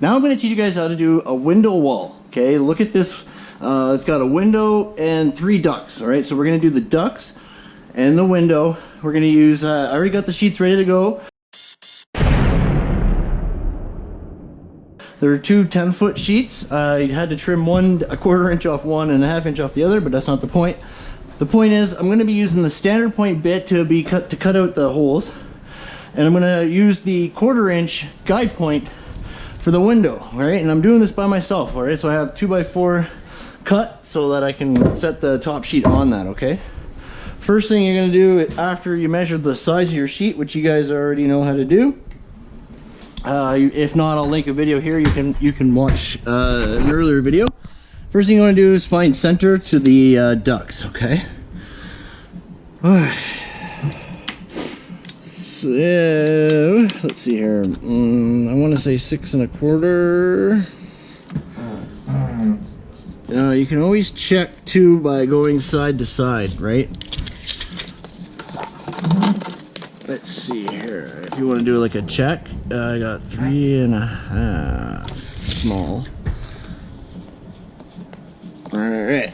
Now I'm going to teach you guys how to do a window wall. Okay, look at this. Uh, it's got a window and three ducts. All right, so we're going to do the ducts and the window. We're going to use, uh, I already got the sheets ready to go. There are two 10 foot sheets. I had to trim one a quarter inch off one and a half inch off the other, but that's not the point. The point is I'm going to be using the standard point bit to be cut to cut out the holes. And I'm going to use the quarter inch guide point for the window, right? And I'm doing this by myself, all right? So I have two by four cut so that I can set the top sheet on that, okay? First thing you're gonna do after you measure the size of your sheet, which you guys already know how to do, uh, if not, I'll link a video here. You can you can watch uh, an earlier video. First thing you want to do is find center to the uh, ducts, okay? All right. So, let's see here. Mm, I want to say six and a quarter. Uh, you can always check too by going side to side, right? Let's see here. If you want to do like a check, uh, I got three and a half small. All right.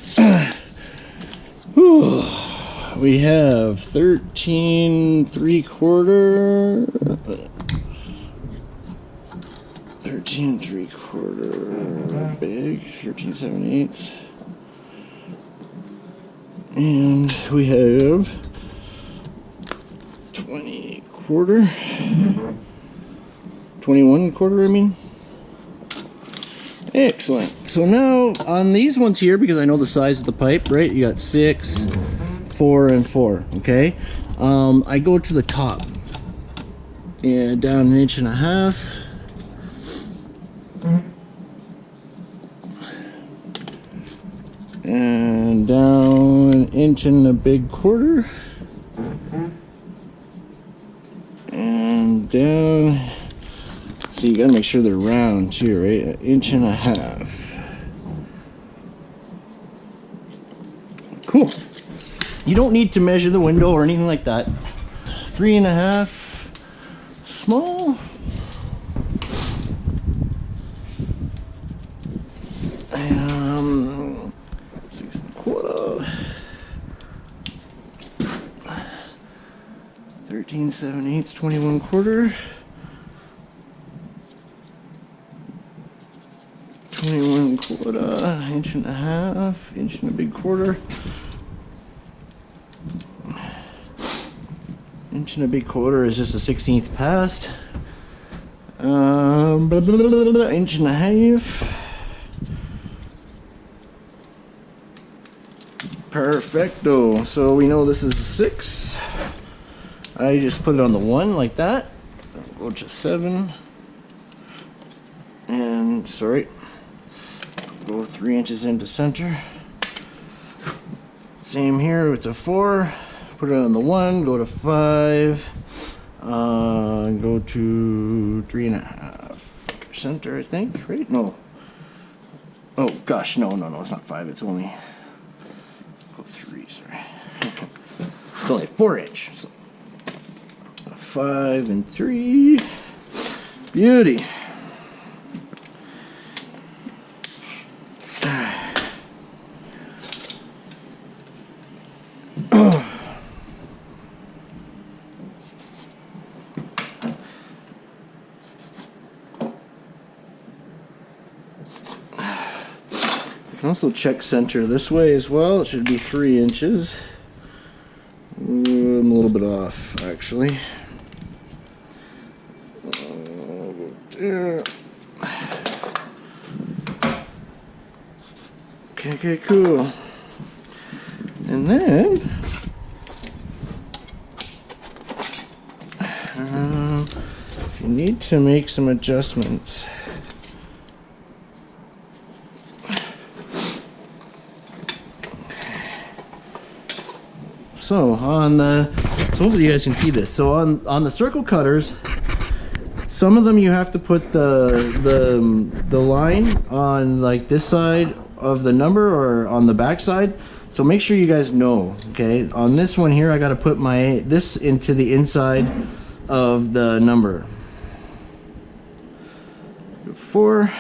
We have 13 three quarter 13 three quarter big. 13 seven eighths and we have 20 quarter 21 quarter I mean. Excellent. So now on these ones here because I know the size of the pipe right? You got six four and four okay? Um, I go to the top. And down an inch and a half. And down an inch and a big quarter. And down so you gotta make sure they're round too right? An inch and a half you don't need to measure the window or anything like that. Three and a half, small. Um, six and a quarter. 13, 7 eighths, 21 quarter. 21 quarter, inch and a half, inch and a big quarter. Inch and a big quarter is just a 16th past. Um, blah, blah, blah, inch and a half. Perfecto. So we know this is a six. I just put it on the one like that. Go to seven. And sorry. Go three inches into center. Same here, it's a four put it on the one, go to five, uh, go to three and a half center, I think, right? No. Oh gosh, no, no, no, it's not five, it's only, go three, sorry. it's only four inch. So five and three. Beauty. Also check center this way as well. It should be three inches. Ooh, I'm a little bit off, actually. Okay, okay, cool. And then, uh, you need to make some adjustments. So on the, so hopefully you guys can see this. So on, on the circle cutters, some of them you have to put the, the, um, the line on like this side of the number or on the back side. So make sure you guys know, okay? On this one here, I gotta put my, this into the inside of the number. before.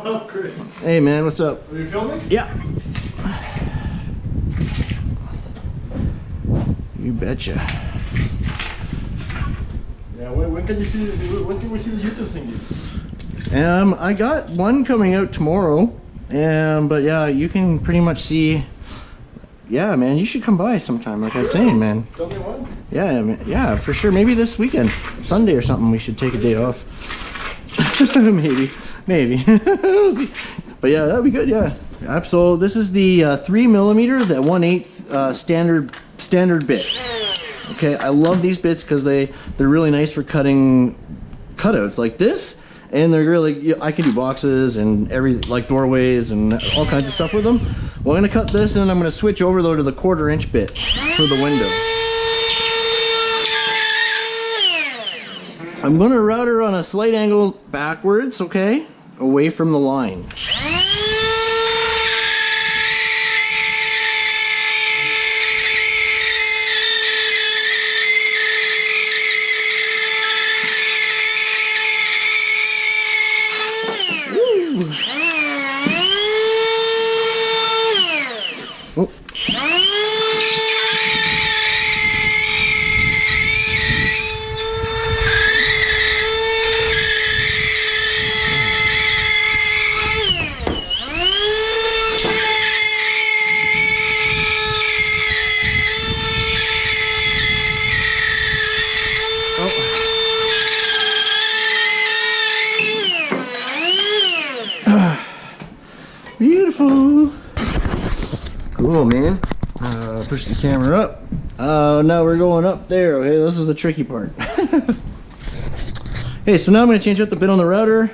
What up, Chris? Hey man, what's up? Are you filming? Yeah. You betcha. Yeah. When, when can you see? The, when can we see the YouTube thing? Um, I got one coming out tomorrow. Um, but yeah, you can pretty much see. Yeah, man, you should come by sometime. Like I was saying, man. Tell me when. Yeah, man, yeah, for sure. Maybe this weekend, Sunday or something. We should take a day off. maybe, maybe. But yeah, that'd be good. Yeah, So This is the uh, three millimeter, the one eighth uh, standard standard bit. Okay, I love these bits because they they're really nice for cutting cutouts like this, and they're really I can do boxes and every like doorways and all kinds of stuff with them. Well, I'm gonna cut this, and I'm gonna switch over though to the quarter inch bit for the window. I'm gonna route her on a slight angle backwards, okay? Away from the line. Woo. Oh. Beautiful. Cool, man. Uh, push the camera up. Uh, now we're going up there. Okay, this is the tricky part. okay, so now I'm going to change out the bit on the router.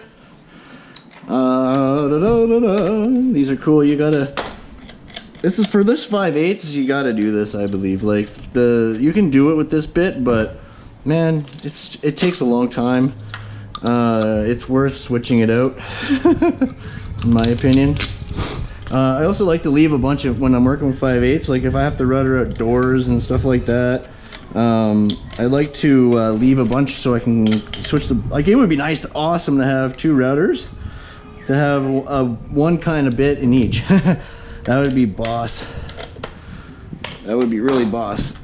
Uh, da -da -da. These are cool. You gotta. This is for this 5 eighths. You gotta do this, I believe. Like the, you can do it with this bit, but man, it's it takes a long time. Uh, it's worth switching it out, in my opinion. Uh, I also like to leave a bunch of when I'm working with 5 eighths. Like if I have to router out doors and stuff like that, um, I like to uh, leave a bunch so I can switch the. Like it would be nice, to, awesome to have two routers, to have uh, one kind of bit in each. that would be boss. That would be really boss.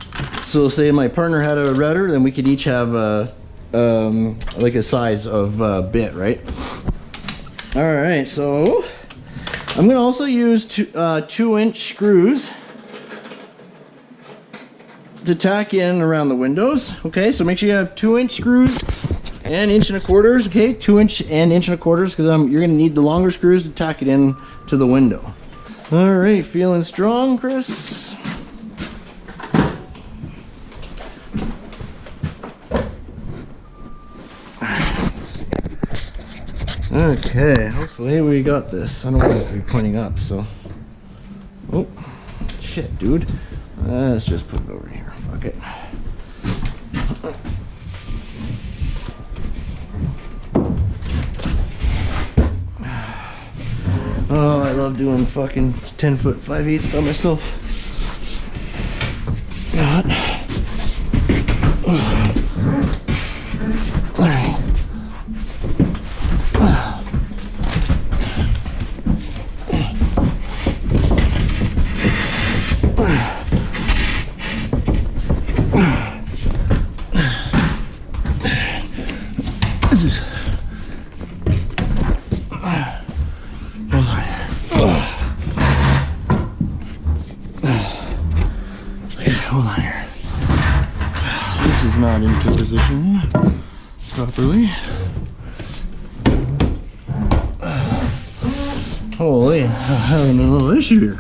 So say my partner had a router, then we could each have a, um, like a size of uh, bit, right? All right, so I'm gonna also use two, uh, two inch screws to tack in around the windows. Okay, so make sure you have two inch screws and inch and a quarters. Okay, two inch and inch and a quarters because um, you're gonna need the longer screws to tack it in to the window. All right, feeling strong, Chris? Okay, hopefully we got this. I don't want it to be pointing up, so. Oh, shit, dude. Let's just put it over here. Fuck it. Oh, I love doing fucking 10 foot 5 eighths by myself. God.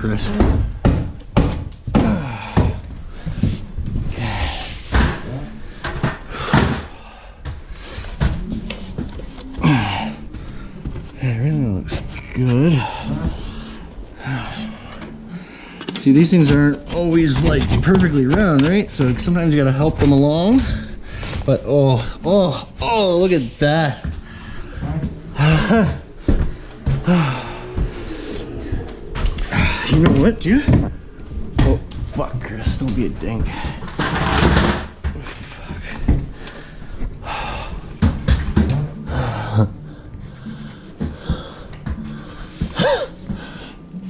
Chris. It really looks good. See, these things aren't always like perfectly round, right? So sometimes you gotta help them along. But oh, oh, oh, look at that. Know what, dude? Oh, fuck, Chris. Don't be a dink.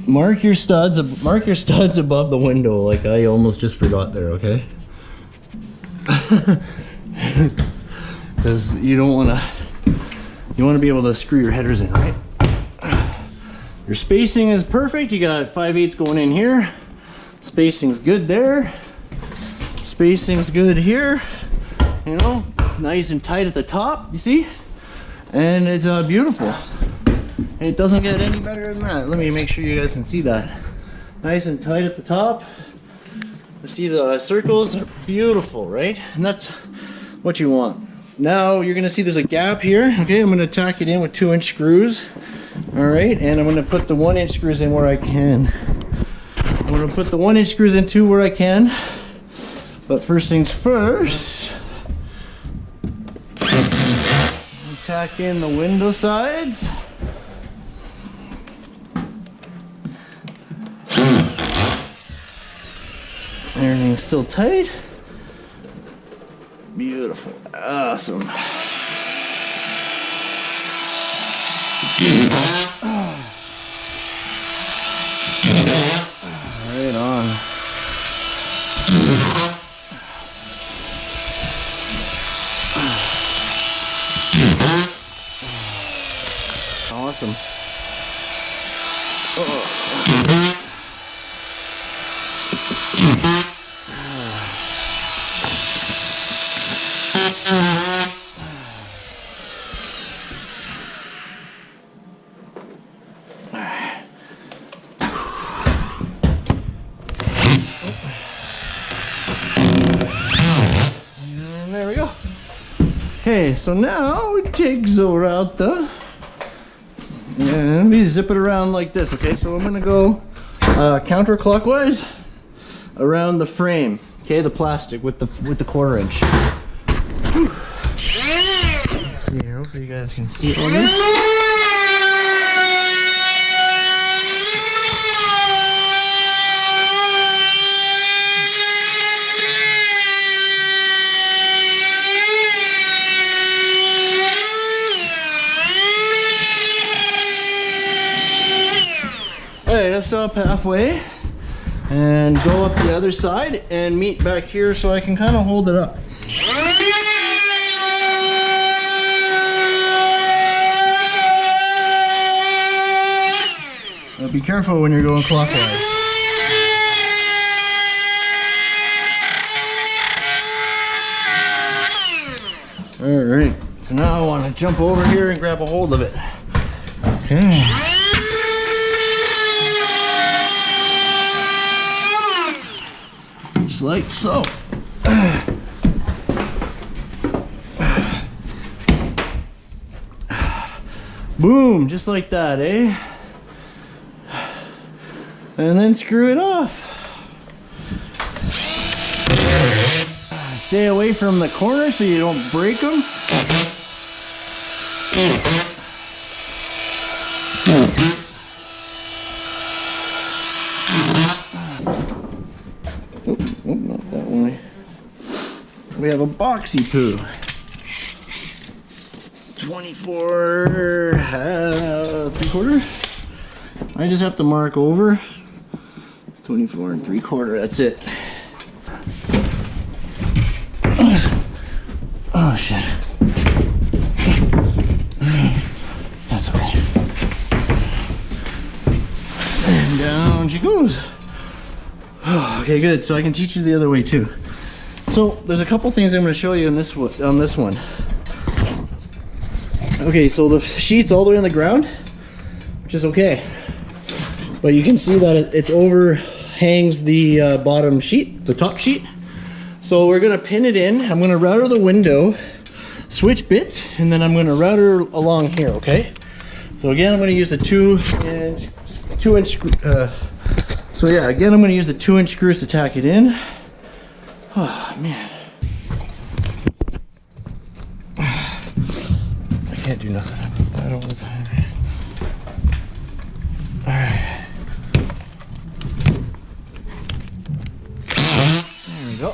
mark your studs mark your studs above the window like i almost just forgot there okay because you don't want to you want to be able to screw your headers in right your spacing is perfect. You got 5 eighths going in here. Spacing's good there. Spacing's good here. You know, nice and tight at the top, you see? And it's uh, beautiful. It doesn't get any better than that. Let me make sure you guys can see that. Nice and tight at the top. You see the circles are beautiful, right? And that's what you want. Now you're gonna see there's a gap here. Okay, I'm gonna tack it in with two inch screws. All right, and I'm gonna put the one inch screws in where I can. I'm gonna put the one inch screws in too where I can. But first things first, tack in the window sides. Everything's still tight. Beautiful. Awesome. Right on. Awesome. And there we go. Okay, so now we take Zora out the and we zip it around like this. Okay, so I'm gonna go uh, counterclockwise around the frame. Okay, the plastic with the with the quarter inch. Let's see. Hopefully you guys can see it on there. Let's stop halfway and go up the other side and meet back here so I can kind of hold it up. Be careful when you're going clockwise. Alright, so now I want to jump over here and grab a hold of it. Okay. Like so. Boom, just like that, eh? And then screw it off. Stay away from the corner so you don't break them. Nope, not that one. Boxy poo. 24 uh, three quarter. I just have to mark over 24 and three quarter. That's it. Oh shit. That's okay. And down she goes. okay, good. So I can teach you the other way too. So there's a couple things I'm going to show you in this one, on this one. Okay, so the sheet's all the way on the ground, which is okay. But you can see that it, it overhangs the uh, bottom sheet, the top sheet. So we're gonna pin it in. I'm gonna router the window, switch bits, and then I'm gonna router along here, okay? So again, I'm gonna use the two inch, two inch, uh, so yeah, again, I'm gonna use the two inch screws to tack it in. Oh, man. I can't do nothing about that all the time. Alright. There we go.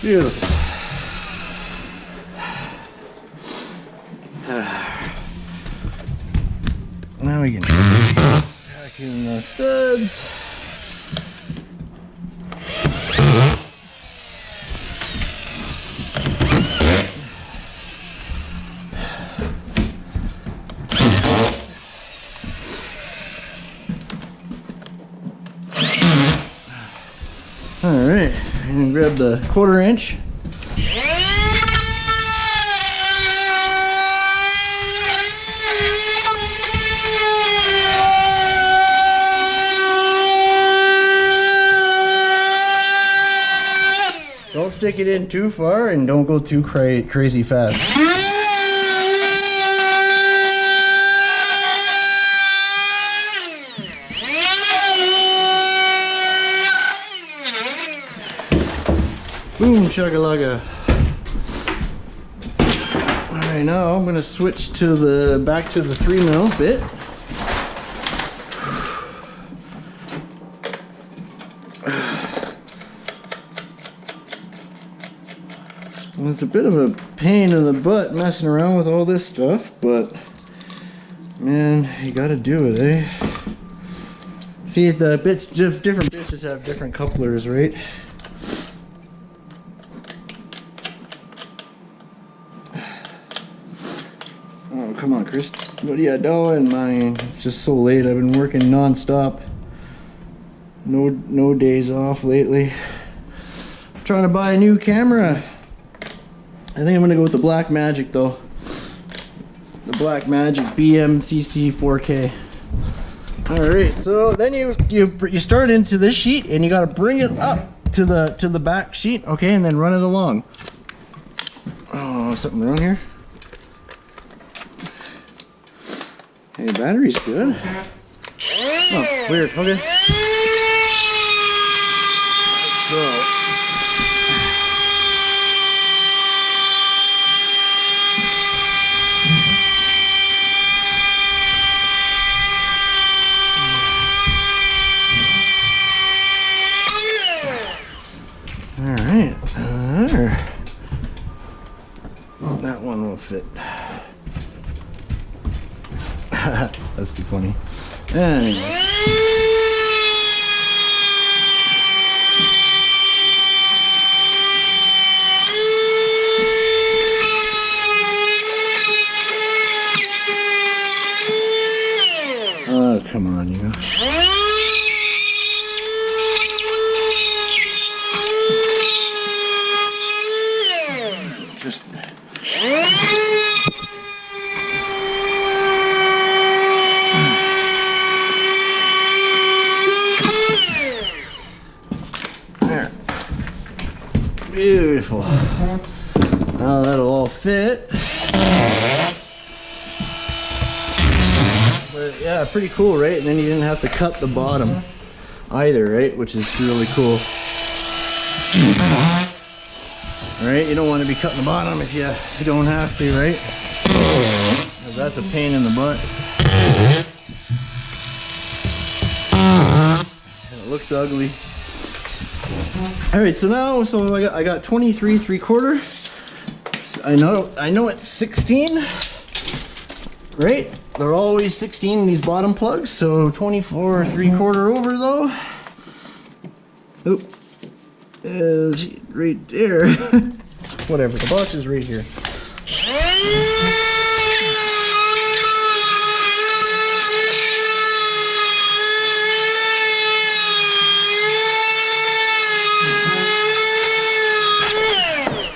Beautiful. Studs. All right, and grab the quarter inch. Stick it in too far and don't go too cra crazy fast. Boom shakalaka. Alright, now I'm gonna switch to the back to the three mil bit. It's a bit of a pain in the butt messing around with all this stuff, but man, you gotta do it, eh? See, the bits, diff- different bits have different couplers, right? Oh, come on, Chris. What are you doing, man? It's just so late. I've been working non-stop. No, no days off lately. trying to buy a new camera. I think I'm gonna go with the Blackmagic though. The Blackmagic BMCC 4K. All right, so then you you you start into this sheet and you got to bring it up to the to the back sheet, okay, and then run it along. Oh, something wrong here? Hey, battery's good. Oh, weird. Okay. So. All right. There. Uh, that one will fit. That's too funny. Anyway. Oh, come on, you. Just. There. Beautiful. Now that'll all fit. But yeah, pretty cool, right? And then you didn't have to cut the bottom either, right? Which is really cool. Right? You don't want to be cutting the bottom if you, don't have to, right? that's a pain in the butt. It looks ugly. All right, so now, so I got, I got 23 three quarter. I know, I know it's 16, right? They're always 16 these bottom plugs, so 24 three quarter over though. Oop, is right there. Whatever, the box is right here.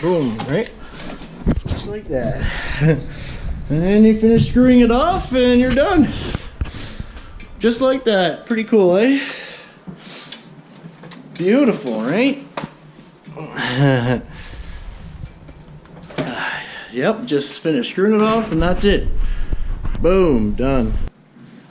Boom, right? Just like that. And then you finish screwing it off and you're done. Just like that. Pretty cool, eh? Beautiful, right? yep, just finished screwing it off and that's it. Boom, done.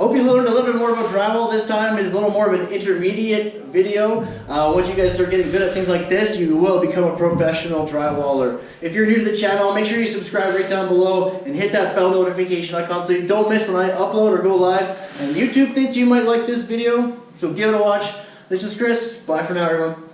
Hope you learned a little bit more about drywall this time. It's a little more of an intermediate video. Uh, once you guys start getting good at things like this, you will become a professional drywaller. If you're new to the channel, make sure you subscribe right down below and hit that bell notification icon so you don't miss when I upload or go live. And YouTube thinks you might like this video, so give it a watch. This is Chris. Bye for now, everyone.